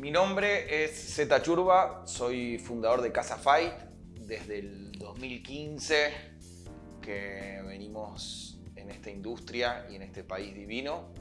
Mi nombre es Zeta Churba, soy fundador de Casa Fight desde el 2015 que venimos en esta industria y en este país divino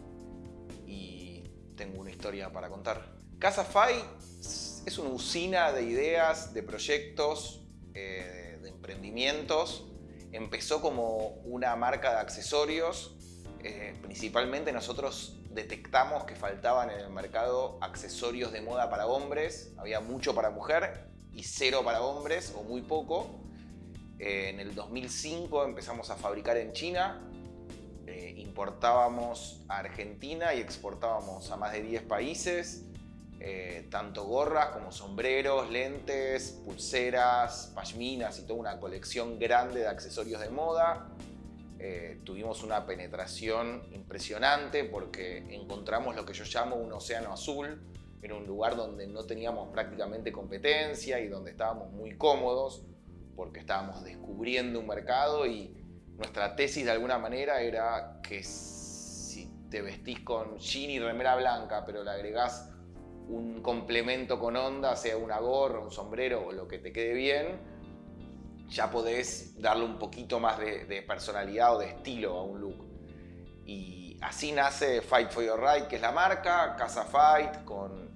y tengo una historia para contar. Casa Fight es una usina de ideas, de proyectos, eh, de emprendimientos. Empezó como una marca de accesorios. Eh, principalmente nosotros detectamos que faltaban en el mercado accesorios de moda para hombres. Había mucho para mujer y cero para hombres o muy poco. Eh, en el 2005 empezamos a fabricar en China. importábamos a Argentina y exportábamos a más de 10 países. Eh, tanto gorras como sombreros, lentes, pulseras, pashminas y toda una colección grande de accesorios de moda. Eh, tuvimos una penetración impresionante porque encontramos lo que yo llamo un océano azul. Era un lugar donde no teníamos prácticamente competencia y donde estábamos muy cómodos porque estábamos descubriendo un mercado y nuestra tesis de alguna manera era que si te vestís con jean y remera blanca pero le agregás un complemento con onda, sea una gorra, un sombrero o lo que te quede bien, ya podés darle un poquito más de, personalidad o de estilo a un look. Y así nace Fight for Your Right, que es la marca, Casa Fight, con,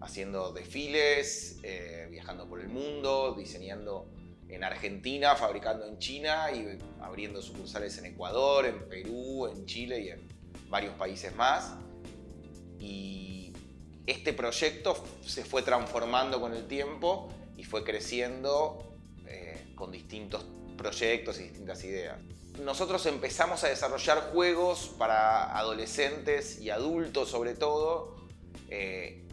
haciendo desfiles, eh, viajando por el mundo, diseñando en Argentina, fabricando en China y abriendo sucursales en Ecuador, en Perú, en Chile y en varios países más. Y este proyecto se fue transformando con el tiempo y fue creciendo con distintos proyectos y distintas ideas. Nosotros empezamos a desarrollar juegos para adolescentes y adultos sobre todo. Eh,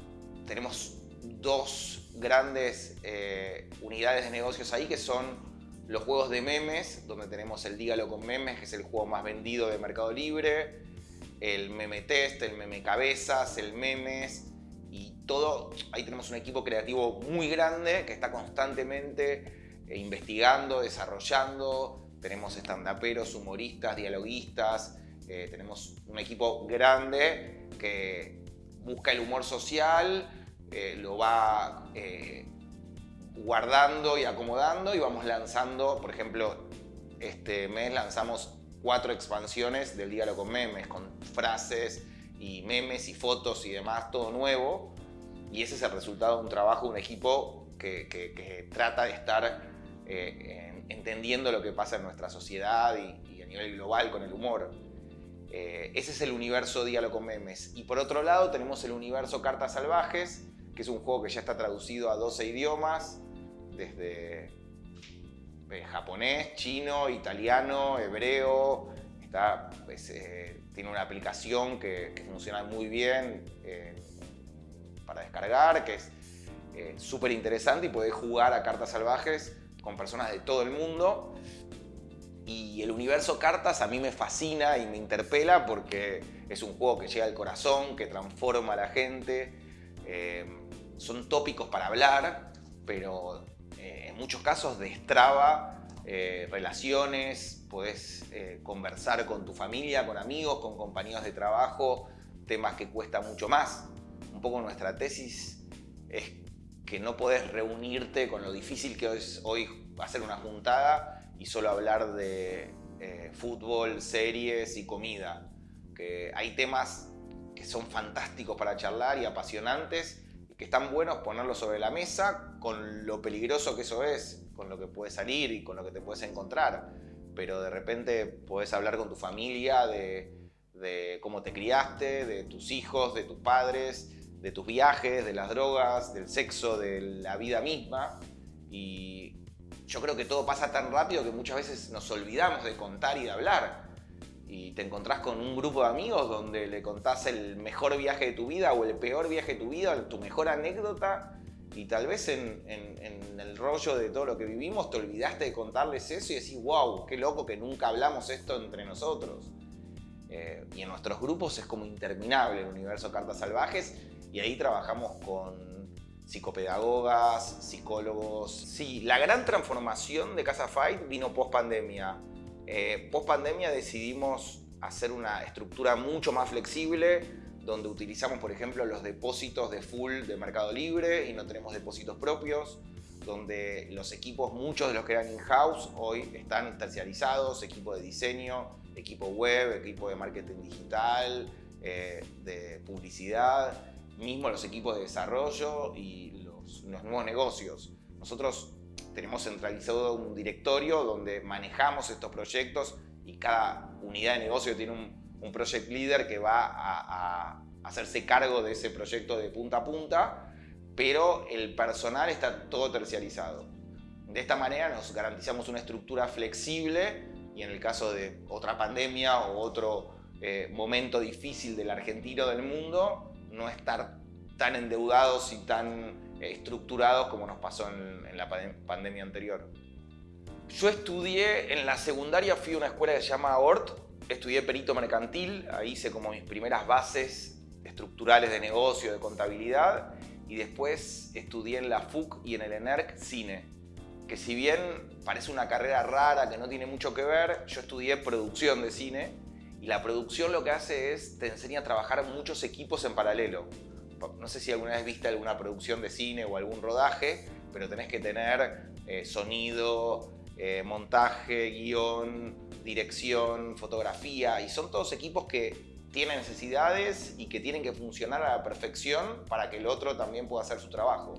tenemos dos grandes eh, unidades de negocios ahí que son los juegos de memes, donde tenemos el Dígalo con memes, que es el juego más vendido de Mercado Libre, el meme test, el meme cabezas, el memes, y todo, ahí tenemos un equipo creativo muy grande que está constantemente investigando, desarrollando, tenemos estandaperos, humoristas, dialoguistas, eh, tenemos un equipo grande que busca el humor social, eh, lo va guardando y acomodando y vamos lanzando, por ejemplo, este mes lanzamos cuatro expansiones del Diálogo con Memes, con frases, y memes y fotos y demás, todo nuevo. Y ese es el resultado de un trabajo un equipo que, trata de estar eh, entendiendo lo que pasa en nuestra sociedad y, a nivel global con el humor. Eh, ese es el universo Diálogo con Memes. Y por otro lado tenemos el universo Cartas Salvajes, que es un juego que ya está traducido a 12 idiomas, desde eh, japonés, chino, italiano, hebreo, está, pues, tiene una aplicación que, funciona muy bien eh, para descargar, que es eh, súper interesante y podés jugar a cartas salvajes con personas de todo el mundo. Y el universo cartas a mí me fascina y me interpela porque es un juego que llega al corazón, que transforma a la gente. Eh, son tópicos para hablar, pero en muchos casos destraba relaciones, podés eh, conversar con tu familia, con amigos, con compañeros de trabajo, temas que cuesta mucho más. Un poco nuestra tesis es que no podés reunirte con lo difícil que es hoy hacer una juntada y solo hablar de eh, fútbol, series y comida. Que hay temas que son fantásticos para charlar y apasionantes y que están buenos ponerlos sobre la mesa con lo peligroso que eso es, con lo que puede salir y con lo que te puedes encontrar pero de repente puedes hablar con tu familia de, cómo te criaste, de tus hijos, de tus padres, de tus viajes, de las drogas, del sexo, de la vida misma. Y yo creo que todo pasa tan rápido que muchas veces nos olvidamos de contar y de hablar. Y te encontrás con un grupo de amigos donde le contás el mejor viaje de tu vida o el peor viaje de tu vida, tu mejor anécdota y tal vez en, el rollo de todo lo que vivimos te olvidaste de contarles eso y decís, wow, qué loco que nunca hablamos esto entre nosotros. Eh, y en nuestros grupos es como interminable el universo Cartas Salvajes y ahí trabajamos con psicopedagogas, psicólogos. Sí, la gran transformación de Casa Fight vino post pandemia. Eh, post pandemia decidimos hacer una estructura mucho más flexible, donde utilizamos, por ejemplo, los depósitos de full de Mercado Libre y no tenemos depósitos propios, donde los equipos, muchos de los que eran in-house, hoy están terciarizados, equipo de diseño, equipo web, equipo de marketing digital, eh, de publicidad, mismo los equipos de desarrollo y los, nuevos negocios. Nosotros tenemos centralizado un directorio donde manejamos estos proyectos y cada unidad de negocio tiene un, project leader que va a, hacerse cargo de ese proyecto de punta a punta, pero el personal está todo terciarizado. De esta manera nos garantizamos una estructura flexible y en el caso de otra pandemia o otro eh, momento difícil del argentino del mundo, no estar tan endeudados y tan eh, estructurados como nos pasó en, en la pandemia anterior. Yo estudié, en la secundaria fui a una escuela que se llama ORT, estudié perito mercantil, ahí hice como mis primeras bases estructurales de negocio, de contabilidad, y después estudié en la FUC y en el ENERC cine, que si bien parece una carrera rara que no tiene mucho que ver, yo estudié producción de cine, y la producción lo que hace es, te enseña a trabajar muchos equipos en paralelo. No sé si alguna vez viste alguna producción de cine o algún rodaje, pero tenés que tener eh, sonido, eh, montaje, guion, dirección, fotografía, y son todos equipos que tienen necesidades y que tienen que funcionar a la perfección para que el otro también pueda hacer su trabajo.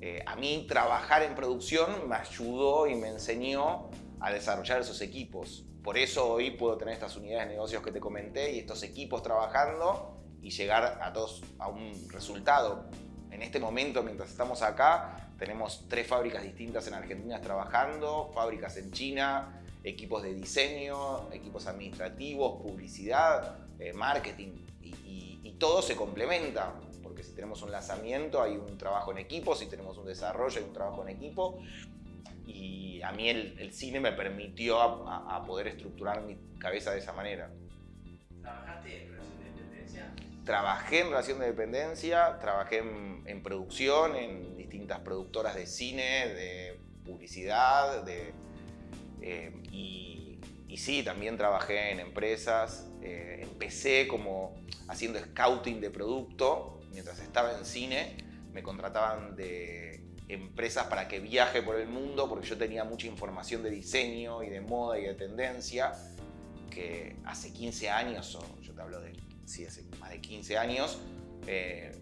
Eh, a mí trabajar en producción me ayudó y me enseñó a desarrollar esos equipos. Por eso hoy puedo tener estas unidades de negocios que te comenté y estos equipos trabajando y llegar a todos a un resultado. En este momento, mientras estamos acá, tenemos tres fábricas distintas en Argentina trabajando, fábricas en China, equipos de diseño, equipos administrativos, publicidad, eh, marketing y, todo se complementa porque si tenemos un lanzamiento hay un trabajo en equipo, si tenemos un desarrollo hay un trabajo en equipo y a mí el, cine me permitió a, poder estructurar mi cabeza de esa manera. ¿Trabajaste en relación de dependencia? Trabajé en relación de dependencia, trabajé en, producción, en distintas productoras de cine, de publicidad, de, eh, y, y, sí, también trabajé en empresas. Eh, empecé como haciendo scouting de producto. Mientras estaba en cine, me contrataban de empresas para que viaje por el mundo porque yo tenía mucha información de diseño y de moda y de tendencia que hace 15 años, o yo te hablo de sí, hace más de 15 años, eh,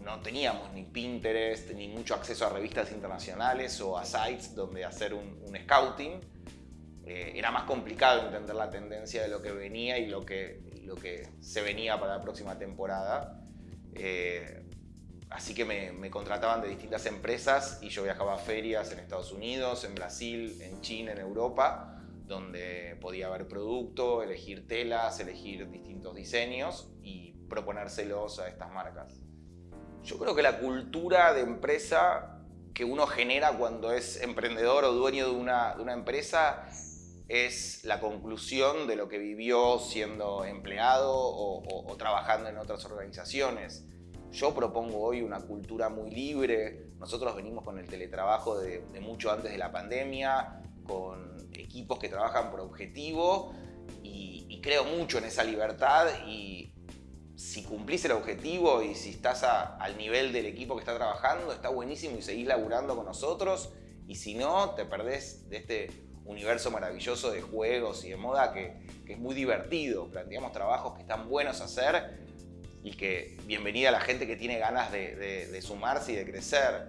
no teníamos ni Pinterest ni mucho acceso a revistas internacionales o a sites donde hacer un, scouting eh, era más complicado entender la tendencia de lo que venía y lo que, lo que se venía para la próxima temporada. Eh, así que me, contrataban de distintas empresas y yo viajaba a ferias en Estados Unidos, en Brasil, en China, en Europa, donde podía ver producto, elegir telas, elegir distintos diseños y proponérselos a estas marcas. Yo creo que la cultura de empresa que uno genera cuando es emprendedor o dueño de una, de una empresa es la conclusión de lo que vivió siendo empleado o, trabajando en otras organizaciones. Yo propongo hoy una cultura muy libre. Nosotros venimos con el teletrabajo de, mucho antes de la pandemia, con equipos que trabajan por objetivo y, creo mucho en esa libertad y si cumplís el objetivo y si estás al nivel del equipo que está trabajando, está buenísimo y seguís laburando con nosotros y si no, te perdés de este universo maravilloso de juegos y de moda que, es muy divertido. Planteamos trabajos que están buenos a hacer y que bienvenida a la gente que tiene ganas de, sumarse y de crecer.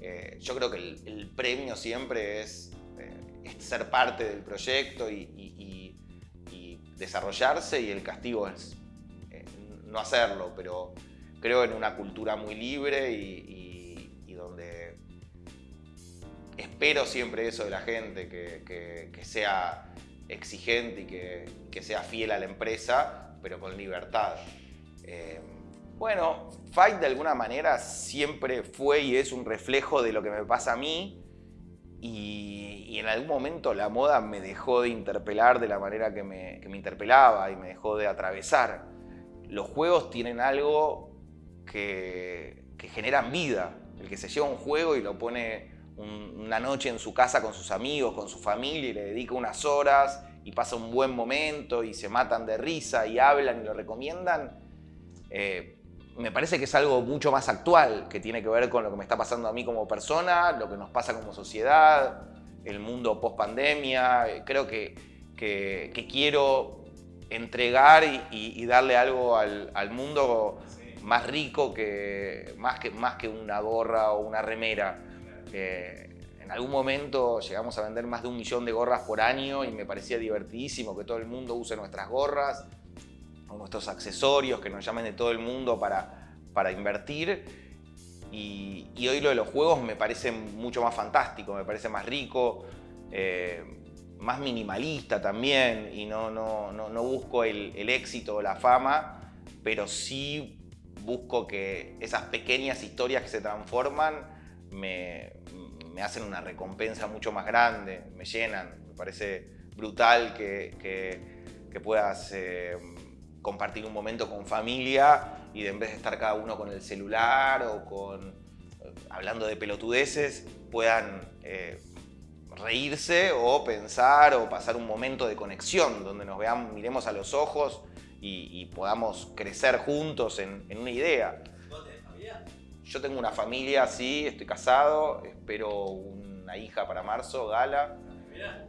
Eh, yo creo que el, premio siempre es, eh, ser parte del proyecto y, desarrollarse y el castigo es eh, no hacerlo, pero creo en una cultura muy libre y donde espero siempre eso de la gente, que, sea exigente y que, sea fiel a la empresa, pero con libertad. Eh, bueno, Fight de alguna manera siempre fue y es un reflejo de lo que me pasa a mí y, en algún momento la moda me dejó de interpelar de la manera que me, interpelaba y me dejó de atravesar. Los juegos tienen algo que, que generan vida. El que se lleva un juego y lo pone una noche en su casa con sus amigos, con su familia y le dedica unas horas y pasa un buen momento y se matan de risa y hablan y lo recomiendan, eh, me parece que es algo mucho más actual, que tiene que ver con lo que me está pasando a mí como persona, lo que nos pasa como sociedad, el mundo post pandemia. Creo que, que, quiero entregar y, darle algo al, al mundo más rico que más, que más que una gorra o una remera. Eh, en algún momento llegamos a vender más de un millón de gorras por año y me parecía divertidísimo que todo el mundo use nuestras gorras nuestros accesorios, que nos llamen de todo el mundo para, para invertir. Y, hoy lo de los juegos me parece mucho más fantástico, me parece más rico, eh, más minimalista también y no, no, no, busco el, éxito o la fama, pero sí busco que esas pequeñas historias que se transforman me, me hacen una recompensa mucho más grande, me llenan. Me parece brutal que, que, puedas eh, compartir un momento con familia y de en vez de estar cada uno con el celular o con eh, hablando de pelotudeces, puedan eh, reírse o pensar o pasar un momento de conexión donde nos veamos, miremos a los ojos y, podamos crecer juntos en, en una idea. Yo tengo una familia, sí, estoy casado, espero una hija para marzo, Gala,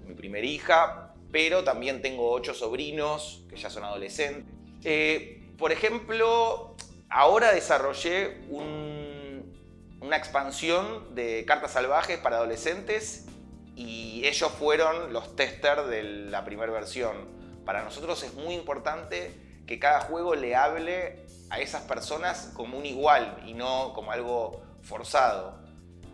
mi primera hija, pero también tengo ocho sobrinos que ya son adolescentes. Eh, por ejemplo, ahora desarrollé una expansión de cartas salvajes para adolescentes y ellos fueron los testers de la primera versión. Para nosotros es muy importante que cada juego le hable a esas personas como un igual y no como algo forzado.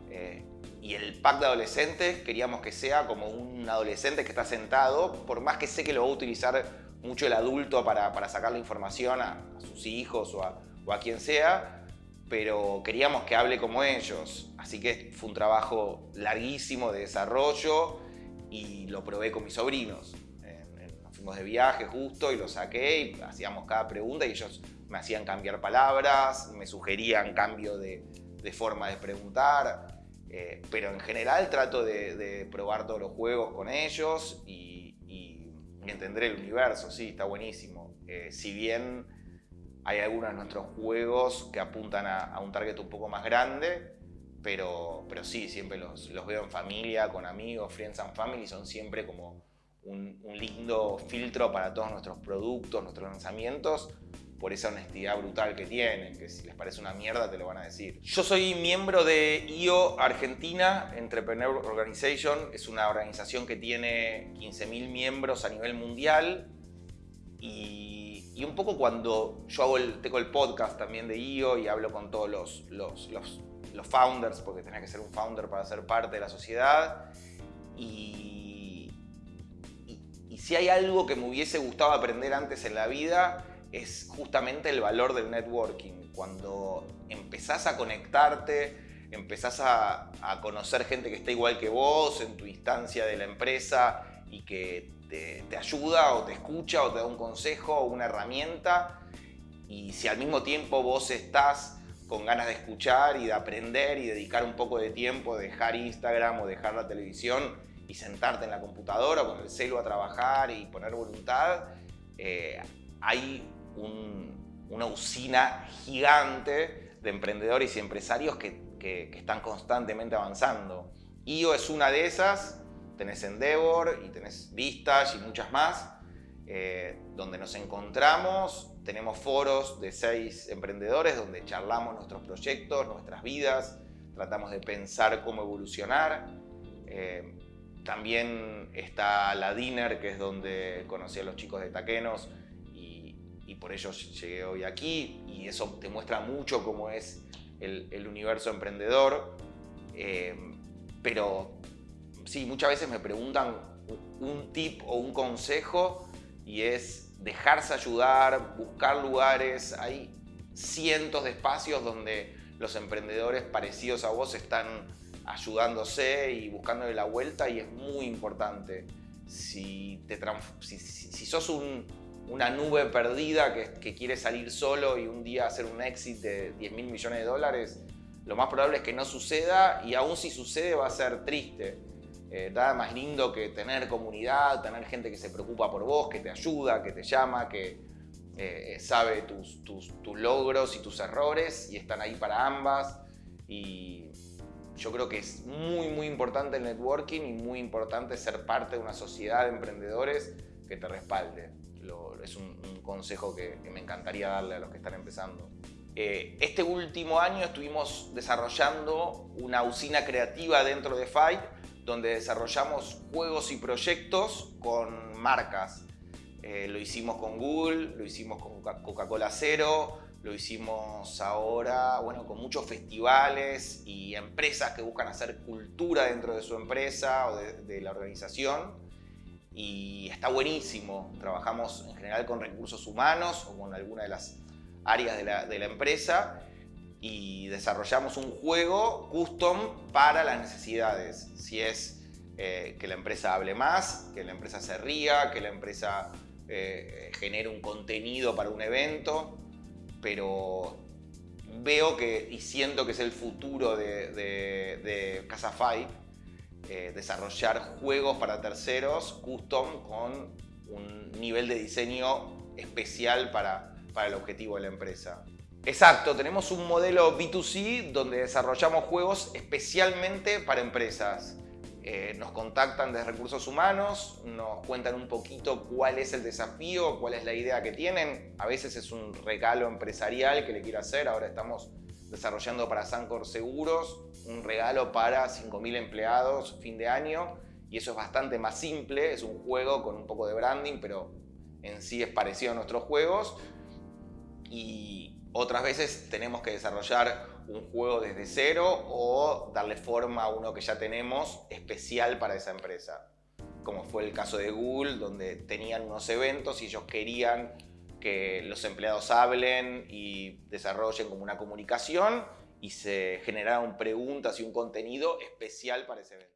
Eh, y el pack de adolescentes queríamos que sea como un adolescente que está sentado, por más que sé que lo va a utilizar mucho el adulto para, para sacar la información a, sus hijos o a, o a, quien sea, pero queríamos que hable como ellos. Así que fue un trabajo larguísimo de desarrollo y lo probé con mis sobrinos. Nos fuimos de viaje justo y lo saqué y hacíamos cada pregunta y ellos me hacían cambiar palabras, me sugerían cambio de, forma de preguntar, eh, pero en general trato de, probar todos los juegos con ellos y, entender el universo, sí, está buenísimo. Eh, si bien hay algunos de nuestros juegos que apuntan a, un target un poco más grande, pero, pero sí, siempre los, los veo en familia, con amigos, friends and family, son siempre como un, un lindo filtro para todos nuestros productos, nuestros lanzamientos, por esa honestidad brutal que tienen, que si les parece una mierda te lo van a decir. Yo soy miembro de IO Argentina Entrepreneur Organization, es una organización que tiene 15.000 miembros a nivel mundial y, y, un poco cuando yo hago el, tengo el podcast también de IO y hablo con todos los, los, los, los founders, porque tenés que ser un founder para ser parte de la sociedad y, y, y si hay algo que me hubiese gustado aprender antes en la vida es justamente el valor del networking. Cuando empezás a conectarte, empezás a, conocer gente que está igual que vos en tu instancia de la empresa y que te, ayuda o te escucha o te da un consejo o una herramienta. Y si al mismo tiempo vos estás con ganas de escuchar y de aprender y dedicar un poco de tiempo, dejar Instagram o dejar la televisión y sentarte en la computadora con el celo a trabajar y poner voluntad, eh, hay una usina gigante de emprendedores y empresarios que, están constantemente avanzando. IO es una de esas, tenés Endeavor y tenés Vistas y muchas más, eh, donde nos encontramos, tenemos foros de seis emprendedores donde charlamos nuestros proyectos, nuestras vidas, tratamos de pensar cómo evolucionar. Eh, también está la Dinner, que es donde conocí a los chicos de Taquenos, y por ello llegué hoy aquí y eso te muestra mucho cómo es el, universo emprendedor. Eh, pero sí, muchas veces me preguntan un tip o un consejo y es dejarse ayudar, buscar lugares. Hay cientos de espacios donde los emprendedores parecidos a vos están ayudándose y buscándole la vuelta y es muy importante. Si, te si sos un, una nube perdida que, quiere salir solo y un día hacer un exit de 10 mil millones de dólares, lo más probable es que no suceda y aún si sucede va a ser triste. Eh, nada más lindo que tener comunidad, tener gente que se preocupa por vos, que te ayuda, que te llama, que, eh, sabe tus, tus, logros y tus errores y están ahí para ambas. Y yo creo que es muy, muy importante el networking y muy importante ser parte de una sociedad de emprendedores que te respalde. Es un, consejo que, me encantaría darle a los que están empezando. Eh, este último año estuvimos desarrollando una usina creativa dentro de Fight donde desarrollamos juegos y proyectos con marcas. Eh, lo hicimos con Google, lo hicimos con Coca-Cola Cero, lo hicimos ahora, bueno, con muchos festivales y empresas que buscan hacer cultura dentro de su empresa o de, la organización. Y está buenísimo. Trabajamos en general con recursos humanos o con alguna de las áreas de la, de empresa y desarrollamos un juego custom para las necesidades. Si es eh, que la empresa hable más, que la empresa se ría, que la empresa eh, genere un contenido para un evento, pero veo que y siento que es el futuro de, de, Casafy, eh, desarrollar juegos para terceros custom con un nivel de diseño especial para, para el objetivo de la empresa. Exacto, tenemos un modelo B2C donde desarrollamos juegos especialmente para empresas. Eh, nos contactan de recursos humanos, nos cuentan un poquito cuál es el desafío, cuál es la idea que tienen. A veces es un regalo empresarial que le quiero hacer. Ahora estamos desarrollando para Sancor Seguros un regalo para 5.000 empleados fin de año. Y eso es bastante más simple, es un juego con un poco de branding, pero en sí es parecido a nuestros juegos. Y otras veces tenemos que desarrollar un juego desde cero o darle forma a uno que ya tenemos especial para esa empresa. Como fue el caso de Google, donde tenían unos eventos y ellos querían que los empleados hablen y desarrollen como una comunicación y se generaron preguntas y un contenido especial para ese evento.